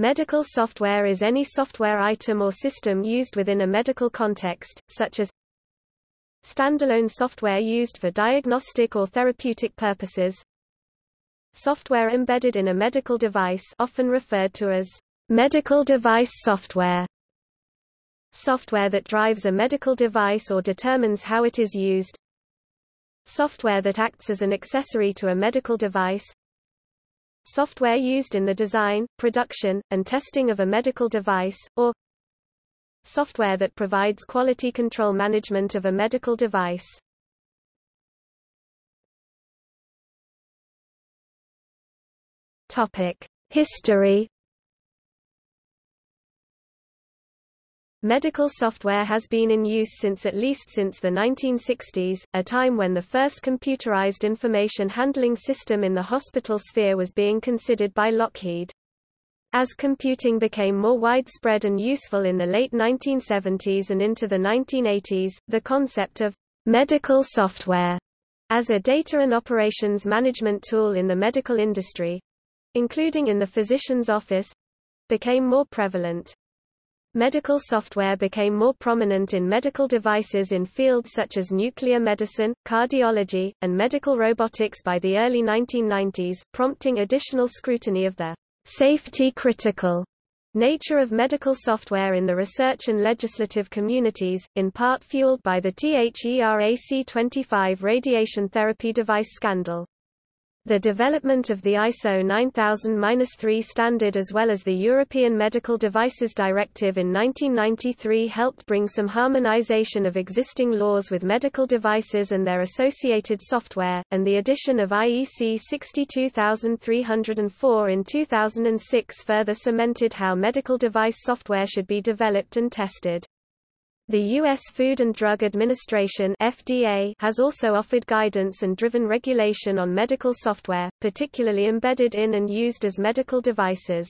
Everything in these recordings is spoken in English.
Medical software is any software item or system used within a medical context, such as standalone software used for diagnostic or therapeutic purposes, software embedded in a medical device often referred to as medical device software, software that drives a medical device or determines how it is used, software that acts as an accessory to a medical device, software used in the design, production, and testing of a medical device, or software that provides quality control management of a medical device. Topic: History Medical software has been in use since at least since the 1960s, a time when the first computerized information handling system in the hospital sphere was being considered by Lockheed. As computing became more widespread and useful in the late 1970s and into the 1980s, the concept of medical software as a data and operations management tool in the medical industry, including in the physician's office, became more prevalent. Medical software became more prominent in medical devices in fields such as nuclear medicine, cardiology, and medical robotics by the early 1990s, prompting additional scrutiny of the safety-critical nature of medical software in the research and legislative communities, in part fueled by the THERAC-25 radiation therapy device scandal. The development of the ISO 9000-3 standard as well as the European Medical Devices Directive in 1993 helped bring some harmonization of existing laws with medical devices and their associated software, and the addition of IEC 62304 in 2006 further cemented how medical device software should be developed and tested. The U.S. Food and Drug Administration FDA has also offered guidance and driven regulation on medical software, particularly embedded in and used as medical devices.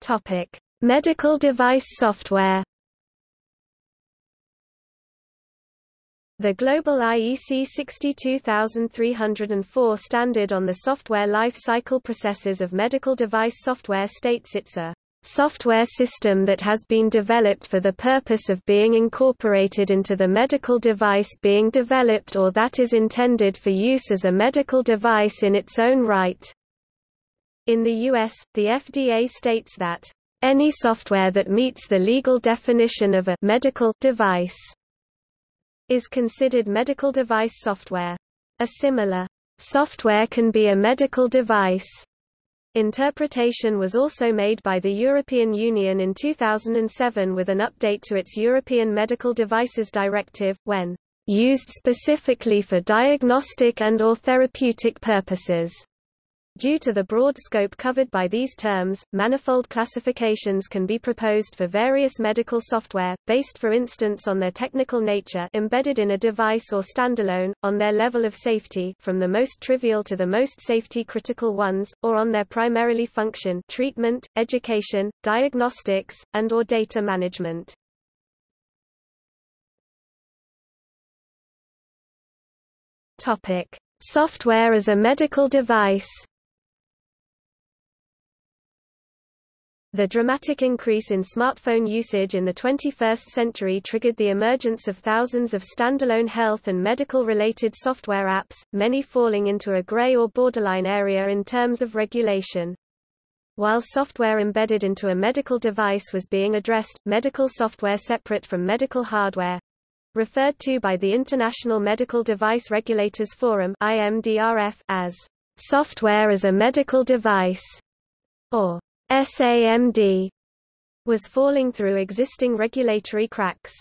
Topic: Medical device software The global IEC 62304 standard on the software life cycle processes of medical device software states it's a software system that has been developed for the purpose of being incorporated into the medical device being developed or that is intended for use as a medical device in its own right. In the U.S., the FDA states that any software that meets the legal definition of a medical device is considered medical device software. A similar software can be a medical device interpretation was also made by the European Union in 2007 with an update to its European Medical Devices Directive, when used specifically for diagnostic and or therapeutic purposes. Due to the broad scope covered by these terms, manifold classifications can be proposed for various medical software, based for instance on their technical nature embedded in a device or standalone, on their level of safety from the most trivial to the most safety-critical ones, or on their primarily function treatment, education, diagnostics, and or data management. Software as a medical device The dramatic increase in smartphone usage in the 21st century triggered the emergence of thousands of standalone health and medical-related software apps, many falling into a gray or borderline area in terms of regulation. While software embedded into a medical device was being addressed, medical software separate from medical hardware, referred to by the International Medical Device Regulators Forum IMDRF, as software as a medical device, or SAMD was falling through existing regulatory cracks.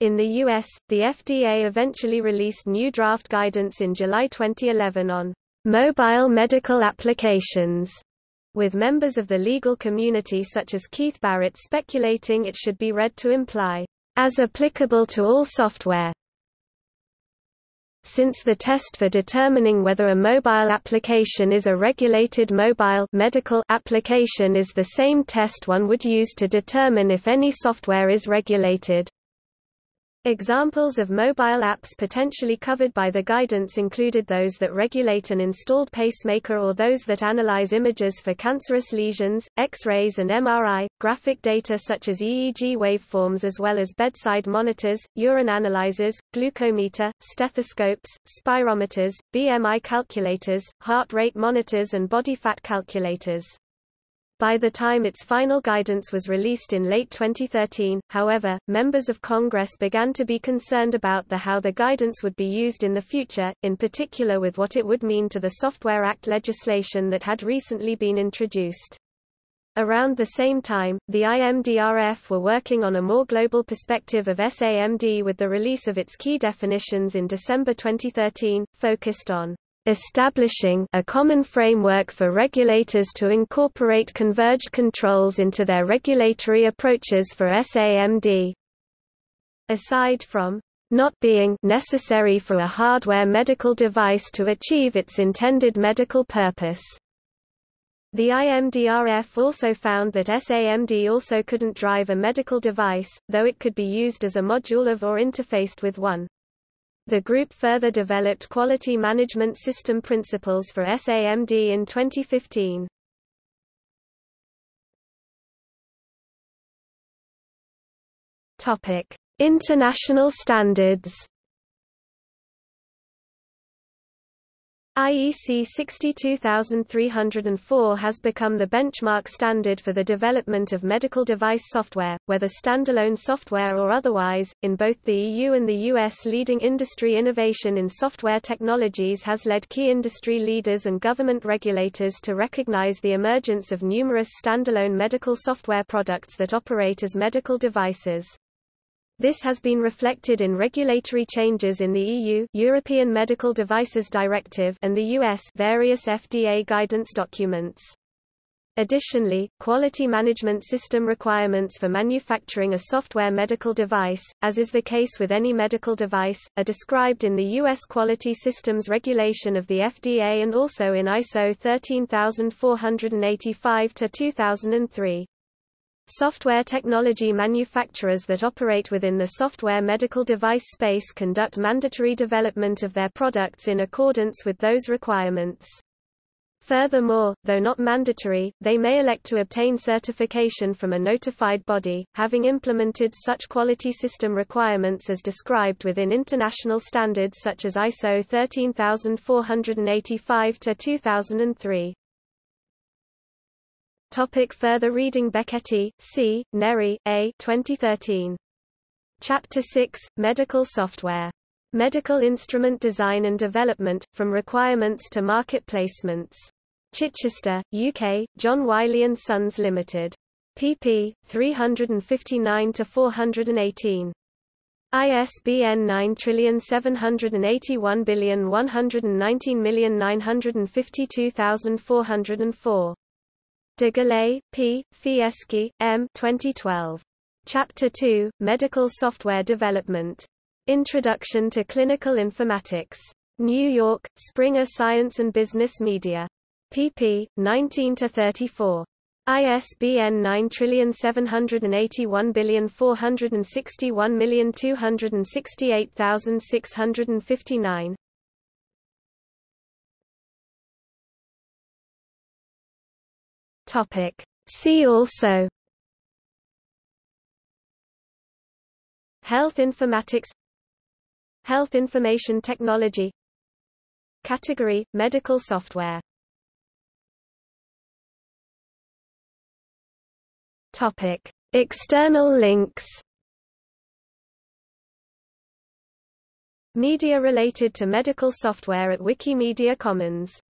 In the U.S., the FDA eventually released new draft guidance in July 2011 on mobile medical applications, with members of the legal community such as Keith Barritt speculating it should be read to imply, as applicable to all software, since the test for determining whether a mobile application is a regulated mobile medical application is the same test one would use to determine if any software is regulated. Examples of mobile apps potentially covered by the guidance included those that regulate an installed pacemaker or those that analyze images for cancerous lesions, X-rays and MRI, graphic data such as EEG waveforms as well as bedside monitors, urine analyzers, glucometer, stethoscopes, spirometers, BMI calculators, heart rate monitors and body fat calculators. By the time its final guidance was released in late 2013, however, members of Congress began to be concerned about the how the guidance would be used in the future, in particular with what it would mean to the Software Act legislation that had recently been introduced. Around the same time, the IMDRF were working on a more global perspective of SAMD with the release of its key definitions in December 2013, focused on establishing a common framework for regulators to incorporate converged controls into their regulatory approaches for SAMD. Aside from not being necessary for a hardware medical device to achieve its intended medical purpose. The IMDRF also found that SAMD also couldn't drive a medical device, though it could be used as a module of or interfaced with one. The group further developed quality management system principles for SAMD in 2015. Topic: International standards. IEC 62304 has become the benchmark standard for the development of medical device software, whether standalone software or otherwise. In both the EU and the US, leading industry innovation in software technologies has led key industry leaders and government regulators to recognize the emergence of numerous standalone medical software products that operate as medical devices. This has been reflected in regulatory changes in the EU European Medical Devices Directive and the US various FDA guidance documents. Additionally, quality management system requirements for manufacturing a software medical device, as is the case with any medical device, are described in the U.S. Quality Systems Regulation of the FDA and also in ISO 13485-2003. Software technology manufacturers that operate within the software medical device space conduct mandatory development of their products in accordance with those requirements. Furthermore, though not mandatory, they may elect to obtain certification from a notified body, having implemented such quality system requirements as described within international standards such as ISO 13485-2003. Topic further reading Becchetti, C., Neri, A. 2013. Chapter 6, Medical Software. Medical Instrument Design and Development, From Requirements to Market Placements. Chichester, UK, John Wiley & Sons Limited. pp. 359-418. ISBN 9781119952404. Degoulet, P., Fieschi, M. 2012. Chapter 2, Medical Software Development. Introduction to Clinical Informatics. New York, Springer Science and Business Media. pp. 19-34. ISBN 9781461268659. Topic. See also Health informatics Health information technology Category – Medical software Topic. External links Media related to medical software at Wikimedia Commons